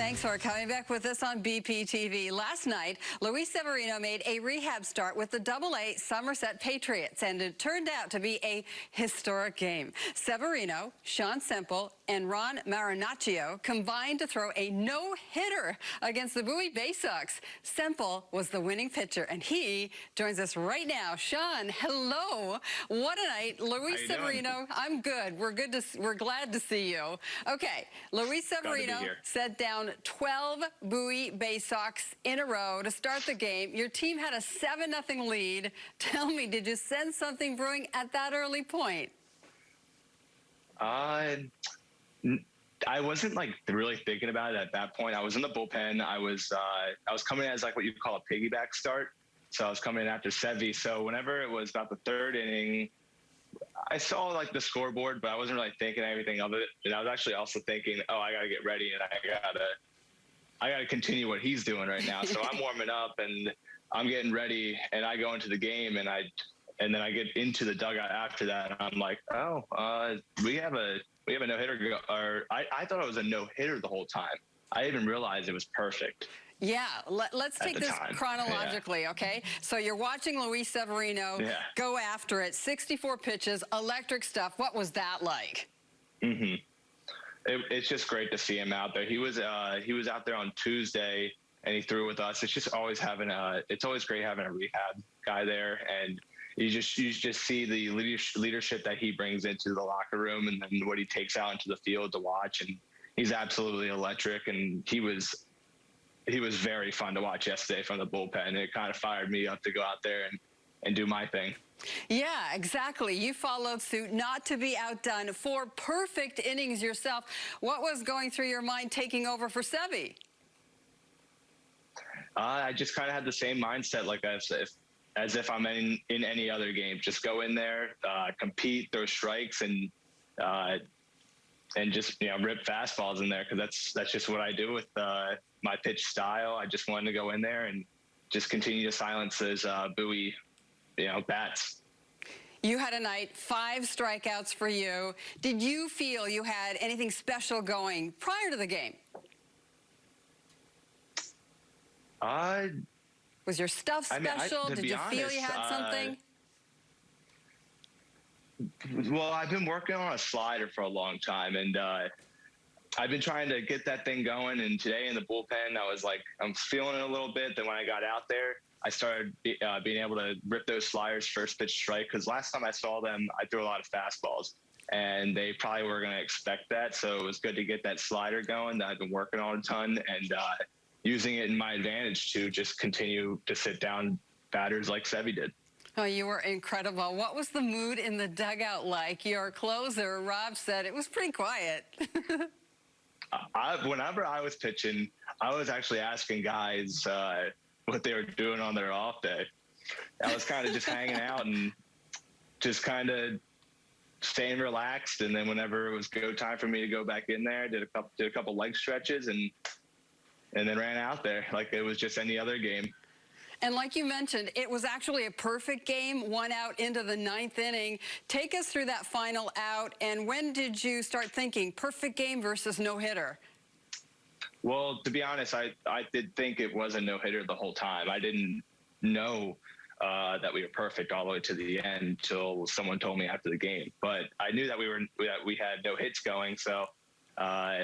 Thanks for coming back with us on BPTV. Last night, Luis Severino made a rehab start with the Double-A Somerset Patriots, and it turned out to be a historic game. Severino, Sean Semple, and Ron Marinaccio combined to throw a no-hitter against the Bowie Bay Sox. Semple was the winning pitcher, and he joins us right now. Sean, hello. What a night. Luis Severino, doing? I'm good. We're good to, we're glad to see you. Okay, Luis Severino set down down 12 Bowie Bay Sox in a row to start the game. Your team had a 7-0 lead. Tell me, did you sense something brewing at that early point? Uh, I wasn't like really thinking about it at that point. I was in the bullpen. I was uh, I was coming as like what you call a piggyback start. So I was coming in after Sevy. So whenever it was about the third inning, I saw like the scoreboard, but I wasn't really thinking anything of it. And I was actually also thinking, oh, I got to get ready and I got to, I got to continue what he's doing right now. So I'm warming up and I'm getting ready and I go into the game and I, and then I get into the dugout after that. And I'm like, oh, uh, we have a, we have a no hitter. Or I, I thought it was a no hitter the whole time. I didn't realize it was perfect. Yeah, let, us take this time. chronologically, yeah. okay? So you're watching Luis Severino yeah. go after it, 64 pitches, electric stuff. What was that like? Mm-hmm. It, it's just great to see him out there. He was uh, he was out there on Tuesday and he threw with us. It's just always having a it's always great having a rehab guy there and you just you just see the leadership that he brings into the locker room and then what he takes out into the field to watch and he's absolutely electric and he was he was very fun to watch yesterday from the bullpen. It kind of fired me up to go out there and, and do my thing. Yeah, exactly. You followed suit not to be outdone. Four perfect innings yourself. What was going through your mind taking over for Sevy? Uh, I just kind of had the same mindset, like as if as if I'm in in any other game. Just go in there, uh, compete, throw strikes, and uh, and just you know rip fastballs in there because that's that's just what I do with uh, my pitch style. I just wanted to go in there and just continue to silence those uh, Bowie, you know, bats. You had a night, five strikeouts for you. Did you feel you had anything special going prior to the game? Uh, Was your stuff special? I mean, I, Did you honest, feel you had uh, something? well, I've been working on a slider for a long time, and uh, I've been trying to get that thing going. And today in the bullpen, I was like, I'm feeling it a little bit. Then when I got out there, I started uh, being able to rip those sliders first pitch strike. Because last time I saw them, I threw a lot of fastballs, and they probably were going to expect that. So it was good to get that slider going that I've been working on a ton and uh, using it in my advantage to just continue to sit down batters like Sevy did. Oh, you were incredible. What was the mood in the dugout like? Your closer, Rob, said it was pretty quiet. I, whenever I was pitching, I was actually asking guys uh, what they were doing on their off day. I was kind of just hanging out and just kind of staying relaxed. And then whenever it was go time for me to go back in there, did a couple did a couple leg stretches and and then ran out there like it was just any other game. And like you mentioned, it was actually a perfect game, one out into the ninth inning. Take us through that final out, and when did you start thinking perfect game versus no-hitter? Well, to be honest, I, I did think it was a no-hitter the whole time. I didn't know uh, that we were perfect all the way to the end until someone told me after the game. But I knew that we were that we had no hits going, so uh,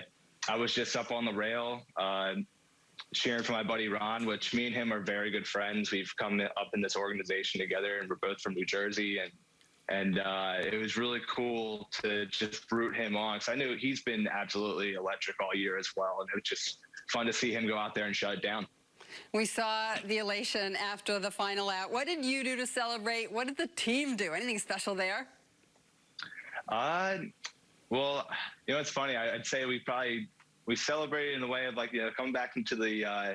I was just up on the rail. Uh, cheering for my buddy Ron, which me and him are very good friends. We've come up in this organization together, and we're both from New Jersey, and and uh, it was really cool to just root him on because I knew he's been absolutely electric all year as well, and it was just fun to see him go out there and shut it down. We saw the elation after the final out. What did you do to celebrate? What did the team do? Anything special there? Uh, well, you know, it's funny. I'd say we probably we celebrated in the way of like you know coming back into the uh,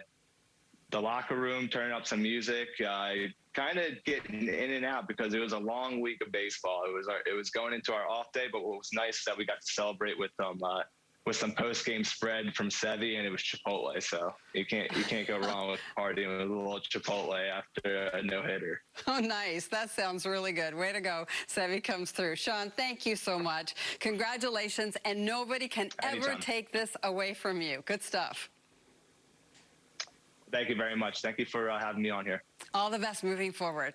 the locker room, turning up some music, uh, kind of getting in and out because it was a long week of baseball. It was our, it was going into our off day, but what was nice is that we got to celebrate with them. Uh, with some post game spread from Sevi, and it was Chipotle. So you can't you can't go wrong with partying with a little Chipotle after a no hitter. Oh, nice. That sounds really good. Way to go. Sevi comes through. Sean, thank you so much. Congratulations, and nobody can Anytime. ever take this away from you. Good stuff. Thank you very much. Thank you for uh, having me on here. All the best moving forward.